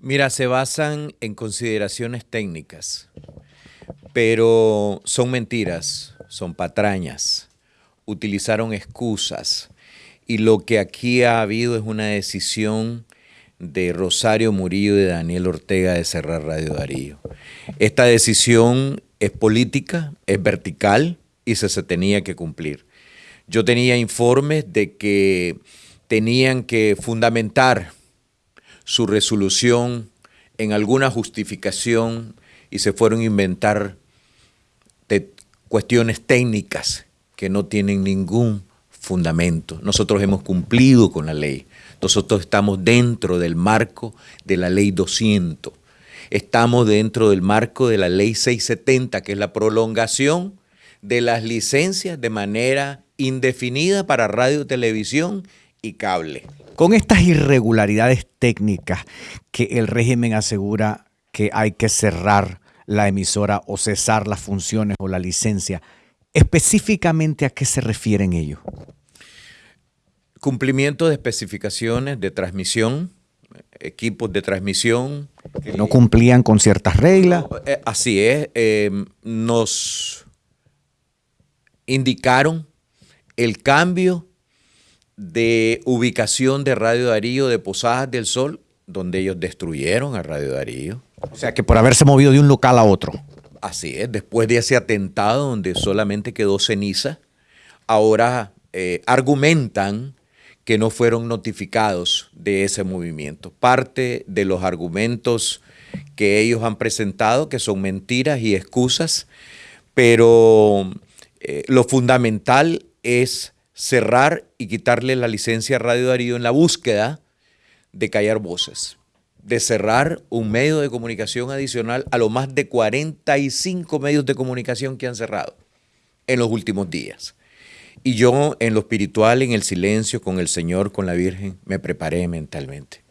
Mira, se basan en consideraciones técnicas, pero son mentiras, son patrañas, utilizaron excusas y lo que aquí ha habido es una decisión de Rosario Murillo y de Daniel Ortega de cerrar Radio Darío. Esta decisión es política, es vertical y se, se tenía que cumplir. Yo tenía informes de que tenían que fundamentar su resolución en alguna justificación y se fueron a inventar cuestiones técnicas que no tienen ningún fundamento. Nosotros hemos cumplido con la ley. Nosotros estamos dentro del marco de la ley 200. Estamos dentro del marco de la ley 670, que es la prolongación de las licencias de manera indefinida para radio, televisión y cable. Con estas irregularidades técnicas que el régimen asegura que hay que cerrar la emisora o cesar las funciones o la licencia, específicamente a qué se refieren ellos? Cumplimiento de especificaciones de transmisión, equipos de transmisión. Que no cumplían con ciertas reglas. Eh, así es, eh, nos indicaron el cambio de ubicación de Radio Darío de Posadas del Sol, donde ellos destruyeron a Radio Darío. O sea que por haberse movido de un local a otro. Así es, después de ese atentado donde solamente quedó ceniza, ahora eh, argumentan que no fueron notificados de ese movimiento. Parte de los argumentos que ellos han presentado, que son mentiras y excusas, pero eh, lo fundamental es cerrar y quitarle la licencia a Radio Darío en la búsqueda de callar voces, de cerrar un medio de comunicación adicional a los más de 45 medios de comunicación que han cerrado en los últimos días. Y yo en lo espiritual, en el silencio, con el Señor, con la Virgen, me preparé mentalmente.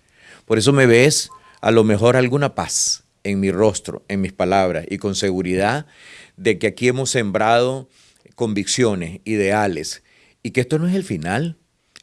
Por eso me ves a lo mejor alguna paz en mi rostro, en mis palabras y con seguridad de que aquí hemos sembrado convicciones, ideales, y que esto no es el final,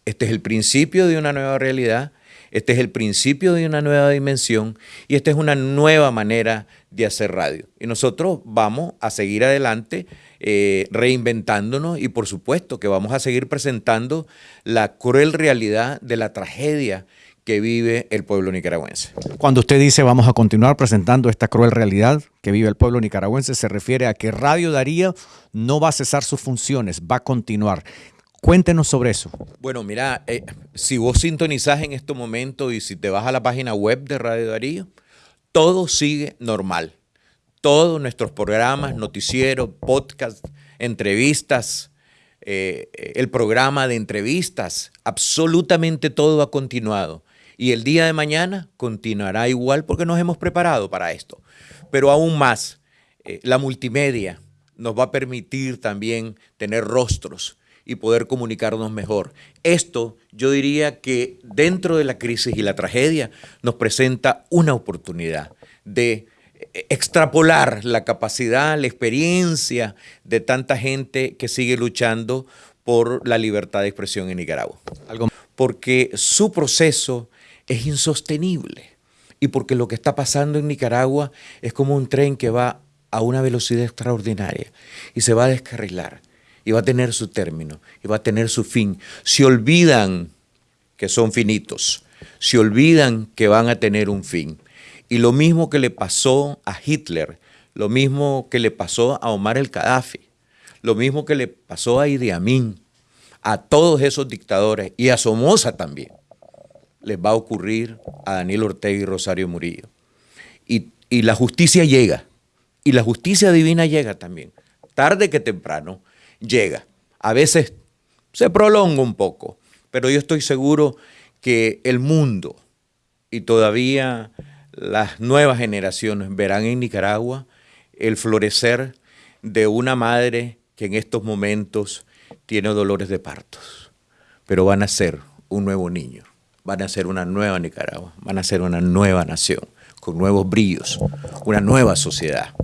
este es el principio de una nueva realidad, este es el principio de una nueva dimensión y esta es una nueva manera de hacer radio. Y nosotros vamos a seguir adelante eh, reinventándonos y por supuesto que vamos a seguir presentando la cruel realidad de la tragedia que vive el pueblo nicaragüense. Cuando usted dice vamos a continuar presentando esta cruel realidad que vive el pueblo nicaragüense, se refiere a que Radio Darío no va a cesar sus funciones, va a continuar. Cuéntenos sobre eso. Bueno, mira, eh, si vos sintonizás en este momento y si te vas a la página web de Radio Darío, todo sigue normal. Todos nuestros programas, noticieros, podcast, entrevistas, eh, el programa de entrevistas, absolutamente todo ha continuado. Y el día de mañana continuará igual porque nos hemos preparado para esto. Pero aún más, eh, la multimedia nos va a permitir también tener rostros y poder comunicarnos mejor. Esto yo diría que dentro de la crisis y la tragedia nos presenta una oportunidad de extrapolar la capacidad, la experiencia de tanta gente que sigue luchando por la libertad de expresión en Nicaragua. Porque su proceso es insostenible y porque lo que está pasando en Nicaragua es como un tren que va a una velocidad extraordinaria y se va a descarrilar y va a tener su término y va a tener su fin. Se olvidan que son finitos, se olvidan que van a tener un fin. Y lo mismo que le pasó a Hitler, lo mismo que le pasó a Omar el Gaddafi, lo mismo que le pasó a Idi Amin, a todos esos dictadores y a Somoza también, les va a ocurrir a Daniel Ortega y Rosario Murillo. Y, y la justicia llega, y la justicia divina llega también, tarde que temprano, llega. A veces se prolonga un poco, pero yo estoy seguro que el mundo y todavía las nuevas generaciones verán en Nicaragua el florecer de una madre que en estos momentos tiene dolores de partos, pero van a ser un nuevo niño, van a ser una nueva Nicaragua, van a ser una nueva nación, con nuevos brillos, una nueva sociedad.